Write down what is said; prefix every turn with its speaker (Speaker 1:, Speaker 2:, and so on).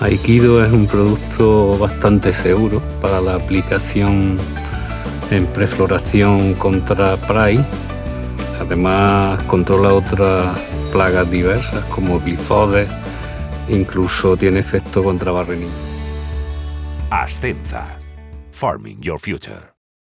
Speaker 1: Aikido es un producto bastante seguro para la aplicación en prefloración contra PRAI. Además controla otras plagas diversas como glifodes, incluso tiene efecto contra barrenillo.
Speaker 2: Ascenza. Farming your future.